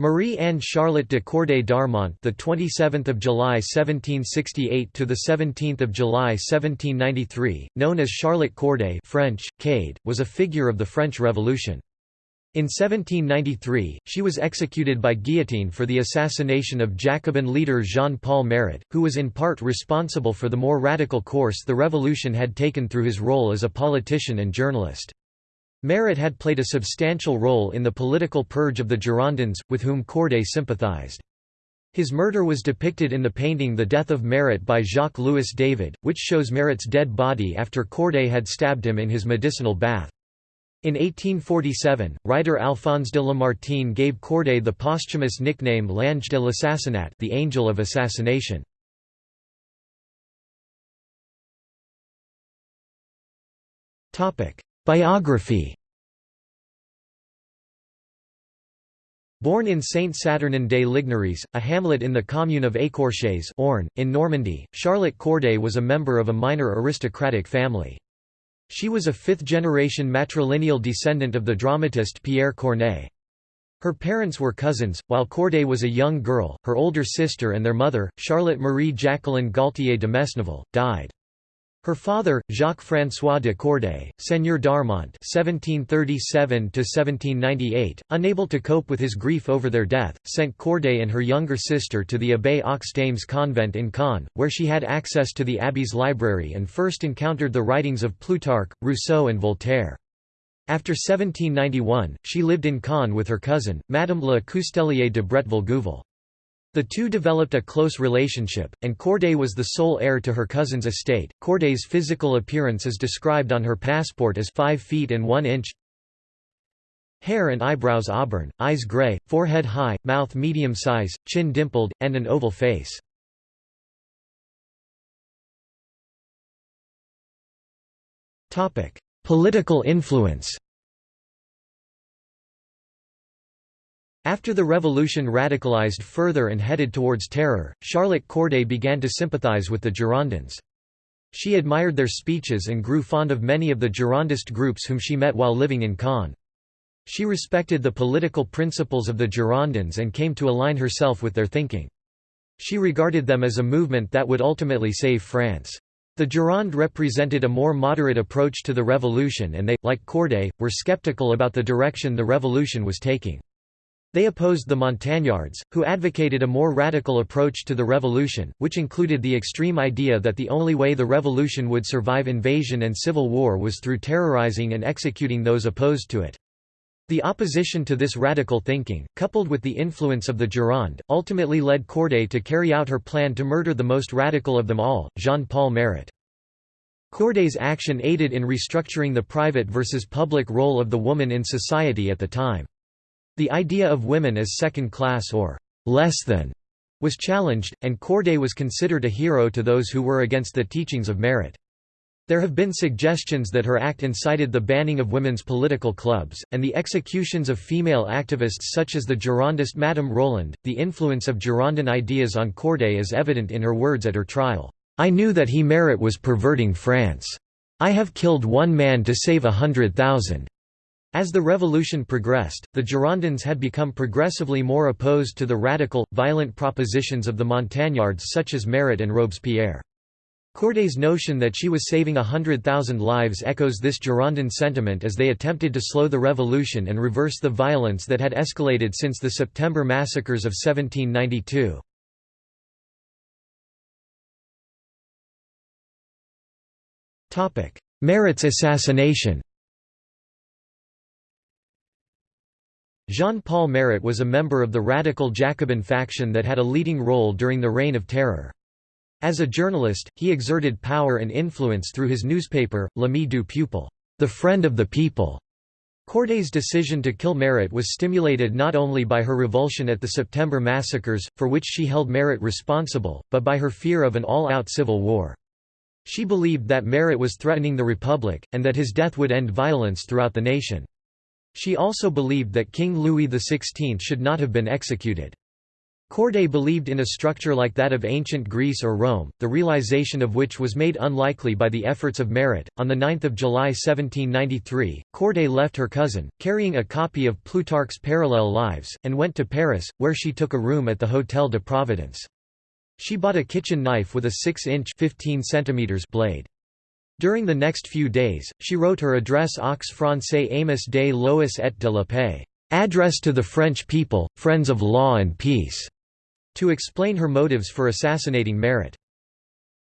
Marie Anne Charlotte de Corday d'Armont, the 27th of July 1768 to the 17th of July 1793, known as Charlotte Corday (French: Cade), was a figure of the French Revolution. In 1793, she was executed by guillotine for the assassination of Jacobin leader Jean-Paul Marat, who was in part responsible for the more radical course the revolution had taken through his role as a politician and journalist. Marat had played a substantial role in the political purge of the Girondins, with whom Corday sympathized. His murder was depicted in the painting The Death of Marat by Jacques-Louis David, which shows Marat's dead body after Corday had stabbed him in his medicinal bath. In 1847, writer Alphonse de Lamartine gave Corday the posthumous nickname L'Ange de l'assassinat the Angel of Assassination. Biography Born in Saint-Saturnin-des Ligneries, a hamlet in the commune of Écorches Orne, in Normandy, Charlotte Corday was a member of a minor aristocratic family. She was a fifth-generation matrilineal descendant of the dramatist Pierre Corneille. Her parents were cousins, while Corday was a young girl, her older sister and their mother, Charlotte Marie Jacqueline Gaultier de Mesneville, died. Her father, Jacques-François de Corday, Seigneur d'Armont (1737–1798), unable to cope with his grief over their death, sent Corday and her younger sister to the Abbaye aux Dames convent in Caen, where she had access to the abbey's library and first encountered the writings of Plutarch, Rousseau and Voltaire. After 1791, she lived in Caen with her cousin, Madame Le Coustellier de Bretteville-Gouville. The two developed a close relationship, and Corday was the sole heir to her cousin's estate. Corday's physical appearance is described on her passport as 5 feet and 1 inch. Hair and eyebrows auburn, eyes gray, forehead high, mouth medium size, chin dimpled, and an oval face. Political influence After the revolution radicalized further and headed towards terror, Charlotte Corday began to sympathize with the Girondins. She admired their speeches and grew fond of many of the Girondist groups whom she met while living in Caen. She respected the political principles of the Girondins and came to align herself with their thinking. She regarded them as a movement that would ultimately save France. The Gironde represented a more moderate approach to the revolution and they, like Corday, were skeptical about the direction the revolution was taking. They opposed the Montagnards, who advocated a more radical approach to the revolution, which included the extreme idea that the only way the revolution would survive invasion and civil war was through terrorizing and executing those opposed to it. The opposition to this radical thinking, coupled with the influence of the Gironde, ultimately led Corday to carry out her plan to murder the most radical of them all, Jean-Paul Marat. Corday's action aided in restructuring the private versus public role of the woman in society at the time. The idea of women as second-class or «less than» was challenged, and Corday was considered a hero to those who were against the teachings of Marat. There have been suggestions that her act incited the banning of women's political clubs, and the executions of female activists such as the Girondist Madame Roland. The influence of Girondin ideas on Corday is evident in her words at her trial. I knew that he Marat was perverting France. I have killed one man to save a hundred thousand. As the revolution progressed, the Girondins had become progressively more opposed to the radical, violent propositions of the Montagnards such as Marat and Robespierre. Corday's notion that she was saving a hundred thousand lives echoes this Girondin sentiment as they attempted to slow the revolution and reverse the violence that had escalated since the September massacres of 1792. Marat's assassination Jean-Paul Marat was a member of the radical Jacobin faction that had a leading role during the Reign of Terror. As a journalist, he exerted power and influence through his newspaper, L'Ami du Peuple, the friend of the people. Corday's decision to kill Marat was stimulated not only by her revulsion at the September massacres, for which she held Marat responsible, but by her fear of an all-out civil war. She believed that Marat was threatening the Republic, and that his death would end violence throughout the nation. She also believed that King Louis XVI should not have been executed. Corday believed in a structure like that of ancient Greece or Rome, the realization of which was made unlikely by the efforts of Marat. On 9 July 1793, Corday left her cousin, carrying a copy of Plutarch's Parallel Lives, and went to Paris, where she took a room at the Hôtel de Providence. She bought a kitchen knife with a 6-inch blade. During the next few days, she wrote her address aux Français Amis des Lois et de la Paix, address to the French people, friends of law and peace to explain her motives for assassinating Marat.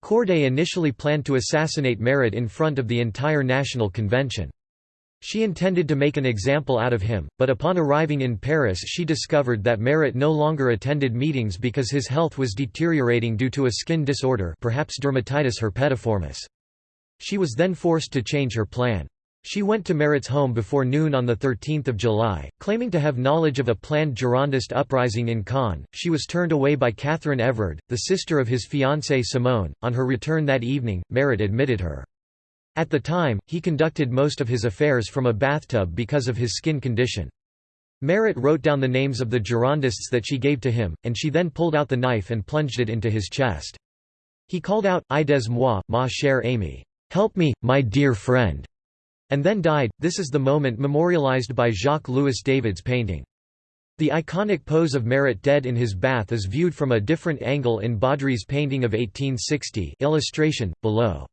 Corday initially planned to assassinate Marat in front of the entire National Convention. She intended to make an example out of him, but upon arriving in Paris she discovered that Marat no longer attended meetings because his health was deteriorating due to a skin disorder perhaps dermatitis herpetiformis. She was then forced to change her plan. She went to Marat's home before noon on 13 July, claiming to have knowledge of a planned Girondist uprising in Caen. She was turned away by Catherine Everard, the sister of his fiancée Simone. On her return that evening, Marat admitted her. At the time, he conducted most of his affairs from a bathtub because of his skin condition. Merritt wrote down the names of the Girondists that she gave to him, and she then pulled out the knife and plunged it into his chest. He called out, Aidez-moi, ma chère amie. Help me, my dear friend and then died. This is the moment memorialized by Jacques-Louis David's painting. The iconic pose of Marat dead in his bath is viewed from a different angle in Baudry's painting of 1860 illustration, below.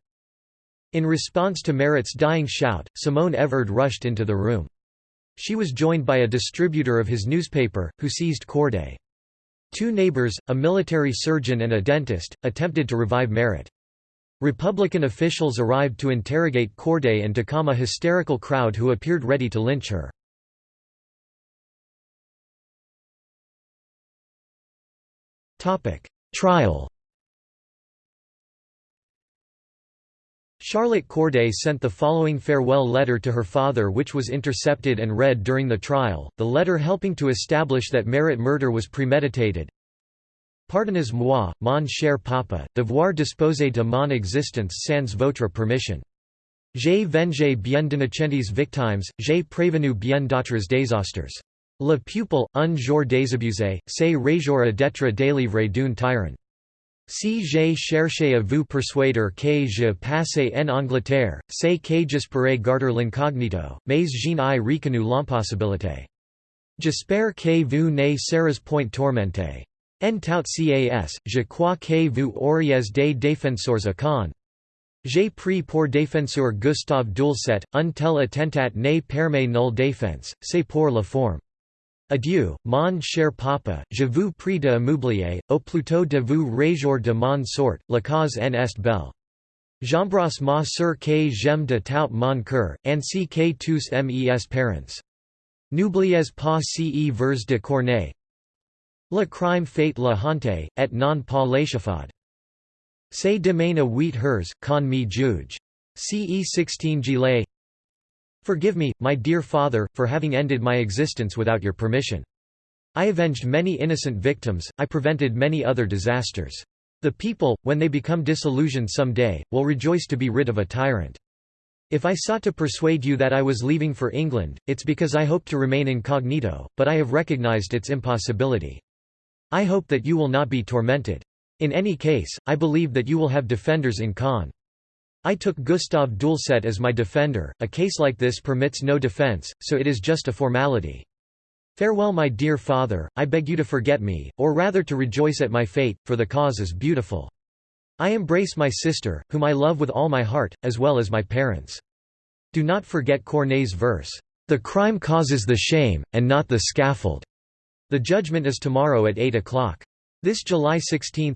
In response to Marat's dying shout, Simone Everard rushed into the room. She was joined by a distributor of his newspaper, who seized Corday. Two neighbors, a military surgeon and a dentist, attempted to revive Marat. Republican officials arrived to interrogate Corday and to calm a hysterical crowd who appeared ready to lynch her. Trial Charlotte Corday sent the following farewell letter to her father which was intercepted and read during the trial, the letter helping to establish that Marat murder was premeditated. Pardonnez-moi, mon cher papa, devoir disposer de mon existence sans votre permission. J'ai vengé bien d'innocentes victimes, j'ai prévenu bien d'autres désastres. Le pupil, un jour désabusé, c'est réjour d'être délivré d'un tyran. Si j'ai cherché à vous persuader que je passais en Angleterre, c'est que j'espérais garder l'incognito, mais je n'ai reconnu l'impossibilité. J'espère que vous ne serez point tourmenté. En tout cas, je crois que vous auriez des défenseurs à Caen. J'ai pris pour défenseur Gustave Doulcet, un tel attentat ne permet nulle défense, c'est pour la forme. Adieu, mon cher papa, je vous prie de m'oublier, ou plutôt de vous réjouir de mon sort, la cause en est belle. J'embrasse ma sœur que j'aime de tout mon cœur, ainsi que tous mes parents. N'oubliez pas ce vers de Corneille, Le crime fait la honte, et non pas l'échafaud. C'est demain à huit heures, quand me juge. Ce 16 gilet. Forgive me, my dear father, for having ended my existence without your permission. I avenged many innocent victims, I prevented many other disasters. The people, when they become disillusioned some day, will rejoice to be rid of a tyrant. If I sought to persuade you that I was leaving for England, it's because I hoped to remain incognito, but I have recognized its impossibility. I hope that you will not be tormented. In any case, I believe that you will have defenders in Caen. I took Gustave Doulcet as my defender, a case like this permits no defense, so it is just a formality. Farewell my dear father, I beg you to forget me, or rather to rejoice at my fate, for the cause is beautiful. I embrace my sister, whom I love with all my heart, as well as my parents. Do not forget Corneille's verse, "'The crime causes the shame, and not the scaffold. The judgment is tomorrow at 8 o'clock. This July 16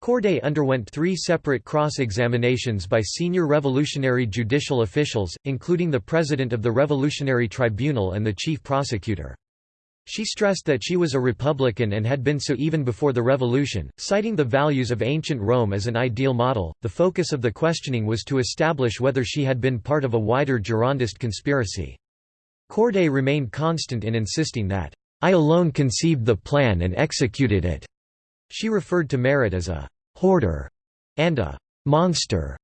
Corday underwent three separate cross-examinations by senior revolutionary judicial officials, including the president of the Revolutionary Tribunal and the chief prosecutor. She stressed that she was a Republican and had been so even before the Revolution, citing the values of ancient Rome as an ideal model. The focus of the questioning was to establish whether she had been part of a wider Girondist conspiracy. Corday remained constant in insisting that I alone conceived the plan and executed it." She referred to Marat as a «hoarder» and a «monster»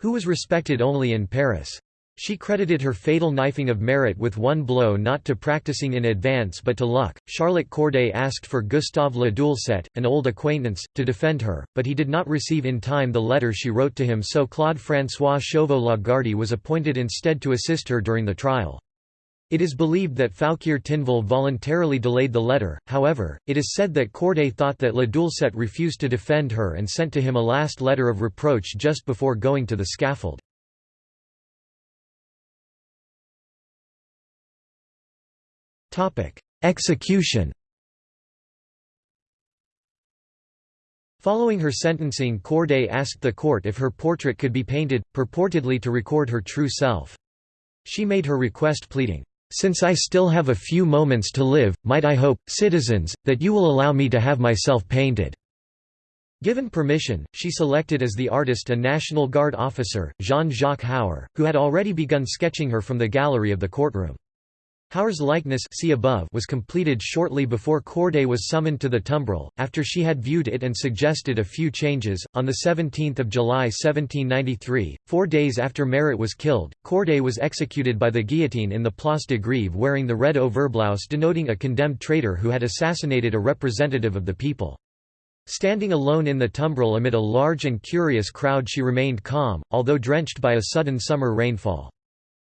who was respected only in Paris. She credited her fatal knifing of Marat with one blow not to practicing in advance but to luck. Charlotte Corday asked for Gustave Le Doulcet, an old acquaintance, to defend her, but he did not receive in time the letter she wrote to him so Claude François Chauveau Lagarde was appointed instead to assist her during the trial. It is believed that Fouquier Tinville voluntarily delayed the letter, however, it is said that Corday thought that Le Doulcet refused to defend her and sent to him a last letter of reproach just before going to the scaffold. Execution Following her sentencing Corday asked the court if her portrait could be painted, purportedly to record her true self. She made her request pleading, "'Since I still have a few moments to live, might I hope, citizens, that you will allow me to have myself painted." Given permission, she selected as the artist a National Guard officer, Jean-Jacques Hauer, who had already begun sketching her from the gallery of the courtroom. Hauer's likeness see above was completed shortly before Corday was summoned to the tumbril, after she had viewed it and suggested a few changes. On 17 July 1793, four days after Marat was killed, Corday was executed by the guillotine in the Place de Grève wearing the red overblouse denoting a condemned traitor who had assassinated a representative of the people. Standing alone in the tumbril amid a large and curious crowd she remained calm, although drenched by a sudden summer rainfall.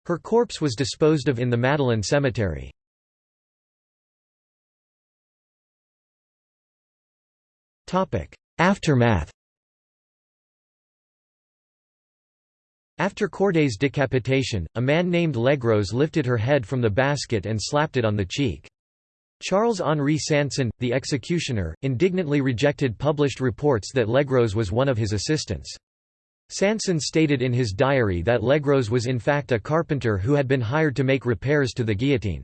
Her corpse was disposed of in the Madeleine Cemetery. Aftermath After Corday's decapitation, a man named Legros lifted her head from the basket and slapped it on the cheek. Charles-Henri Sanson, the executioner, indignantly rejected published reports that Legros was one of his assistants. Sanson stated in his diary that Legros was in fact a carpenter who had been hired to make repairs to the guillotine.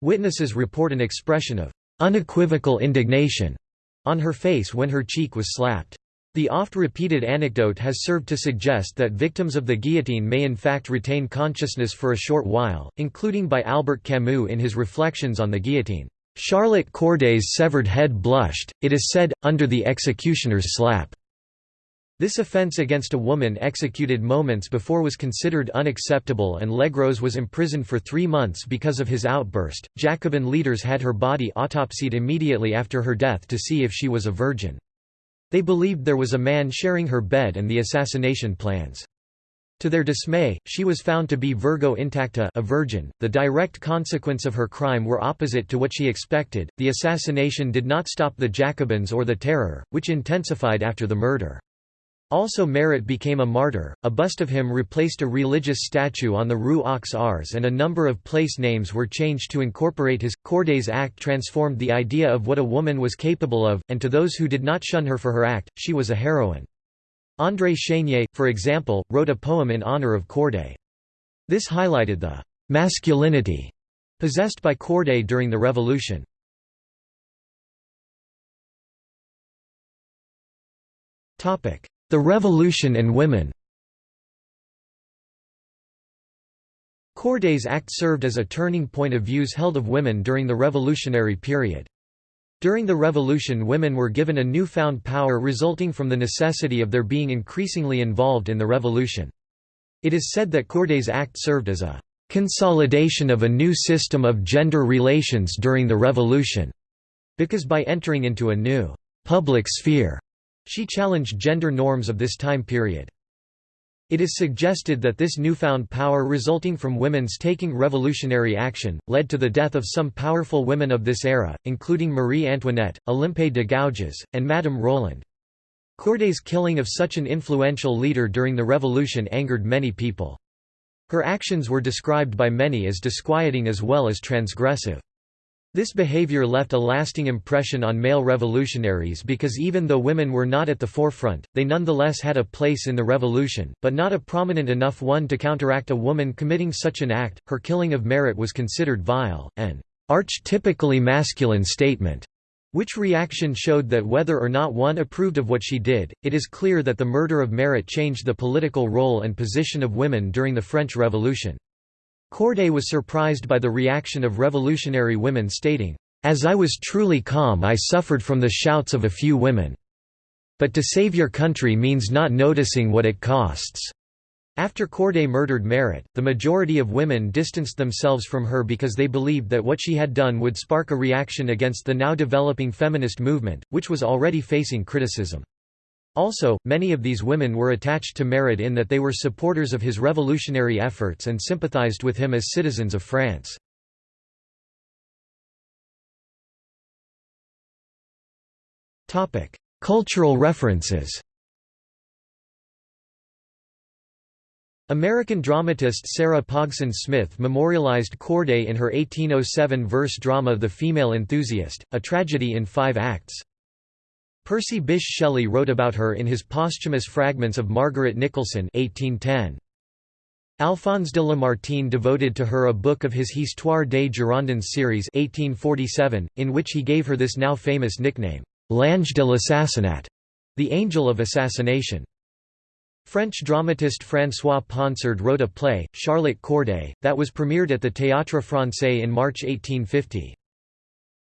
Witnesses report an expression of unequivocal indignation on her face when her cheek was slapped. The oft-repeated anecdote has served to suggest that victims of the guillotine may in fact retain consciousness for a short while, including by Albert Camus in his Reflections on the Guillotine. Charlotte Corday's severed head blushed, it is said, under the executioner's slap. This offence against a woman executed moments before was considered unacceptable and Legros was imprisoned for three months because of his outburst. Jacobin leaders had her body autopsied immediately after her death to see if she was a virgin. They believed there was a man sharing her bed and the assassination plans. To their dismay, she was found to be Virgo intacta a virgin. The direct consequence of her crime were opposite to what she expected. The assassination did not stop the Jacobins or the terror, which intensified after the murder. Also Marat became a martyr, a bust of him replaced a religious statue on the Rue aux Ours and a number of place names were changed to incorporate his. Corday's act transformed the idea of what a woman was capable of, and to those who did not shun her for her act, she was a heroine. André Chénier, for example, wrote a poem in honor of Corday. This highlighted the «masculinity» possessed by Corday during the Revolution. Topic the Revolution and Women Corday's act served as a turning point of views held of women during the revolutionary period. During the revolution women were given a newfound power resulting from the necessity of their being increasingly involved in the revolution. It is said that Corday's act served as a «consolidation of a new system of gender relations during the revolution», because by entering into a new «public sphere» She challenged gender norms of this time period. It is suggested that this newfound power resulting from women's taking revolutionary action, led to the death of some powerful women of this era, including Marie Antoinette, Olympe de Gouges, and Madame Roland. Corday's killing of such an influential leader during the revolution angered many people. Her actions were described by many as disquieting as well as transgressive. This behavior left a lasting impression on male revolutionaries because even though women were not at the forefront, they nonetheless had a place in the revolution, but not a prominent enough one to counteract a woman committing such an act. Her killing of Marat was considered vile, an archetypically masculine statement, which reaction showed that whether or not one approved of what she did, it is clear that the murder of Marat changed the political role and position of women during the French Revolution. Corday was surprised by the reaction of revolutionary women stating, "...as I was truly calm I suffered from the shouts of a few women. But to save your country means not noticing what it costs." After Corday murdered Marat, the majority of women distanced themselves from her because they believed that what she had done would spark a reaction against the now developing feminist movement, which was already facing criticism. Also, many of these women were attached to Marat in that they were supporters of his revolutionary efforts and sympathized with him as citizens of France. Cultural references American dramatist Sarah Pogson Smith memorialized Corday in her 1807 verse drama The Female Enthusiast, a tragedy in five acts. Percy Bysshe Shelley wrote about her in his posthumous Fragments of Margaret Nicholson 1810. Alphonse de Lamartine devoted to her a book of his Histoire des Girondins series 1847, in which he gave her this now famous nickname, L'Ange de l'assassinat, the angel of assassination. French dramatist François Ponsard wrote a play, Charlotte Corday, that was premiered at the Théâtre Français in March 1850.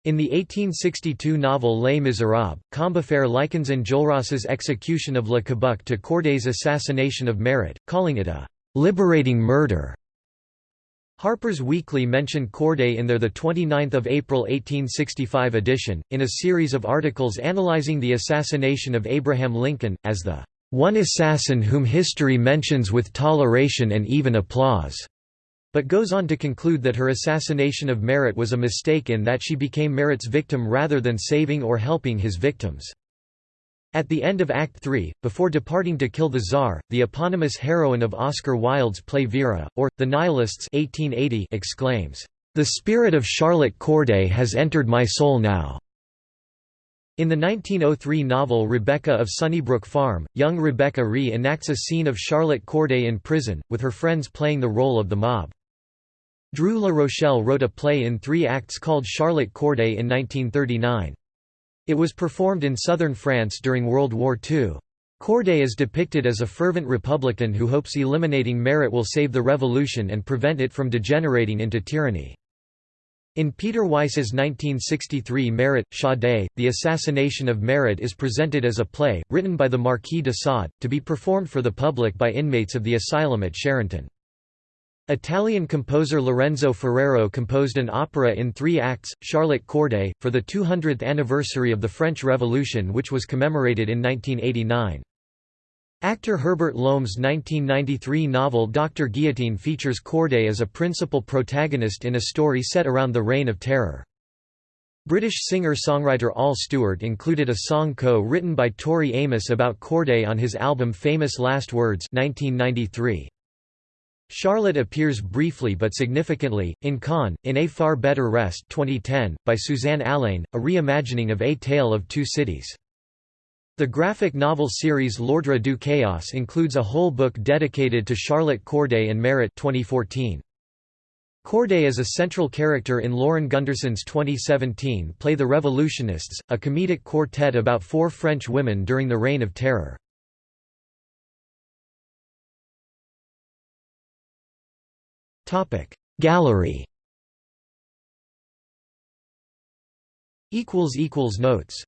In the 1862 novel Les Misérables, Combeferre likens Enjolras's execution of Le Cabuc to Corday's assassination of Marat, calling it a «liberating murder». Harper's Weekly mentioned Corday in their 29 April 1865 edition, in a series of articles analyzing the assassination of Abraham Lincoln, as the one assassin whom history mentions with toleration and even applause, but goes on to conclude that her assassination of Marat was a mistake in that she became Marat's victim rather than saving or helping his victims. At the end of Act 3, before departing to kill the Tsar, the eponymous heroine of Oscar Wilde's play Vera, or, The Nihilists 1880 exclaims, "'The spirit of Charlotte Corday has entered my soul now. In the 1903 novel Rebecca of Sunnybrook Farm, young Rebecca Ree enacts a scene of Charlotte Corday in prison, with her friends playing the role of the mob. Drieu La Rochelle wrote a play in three acts called Charlotte Corday in 1939. It was performed in southern France during World War II. Corday is depicted as a fervent Republican who hopes eliminating Marat will save the revolution and prevent it from degenerating into tyranny. In Peter Weiss's 1963 Marat, Sade, The Assassination of Marat is presented as a play, written by the Marquis de Sade, to be performed for the public by inmates of the asylum at Charenton. Italian composer Lorenzo Ferrero composed an opera in three acts, Charlotte Corday, for the 200th anniversary of the French Revolution which was commemorated in 1989. Actor Herbert Lom's 1993 novel Dr. Guillotine features Corday as a principal protagonist in a story set around the Reign of Terror. British singer-songwriter Al Stewart included a song co-written by Tori Amos about Corday on his album Famous Last Words 1993. Charlotte appears briefly but significantly, in Con, in A Far Better Rest 2010, by Susanne Alleyn, a reimagining of A Tale of Two Cities. The graphic novel series L'Ordre du Chaos includes a whole book dedicated to Charlotte Corday and Marat 2014. Corday is a central character in Lauren Gunderson's 2017 play The Revolutionists, a comedic quartet about four French women during the Reign of Terror. Gallery. Notes